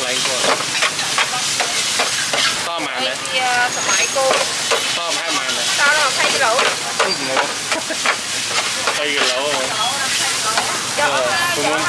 lại à, cô to mà nè sợ mãi cô. To mà hai mà nè to là thay cái lỗ thay cái lỗ mà cô muốn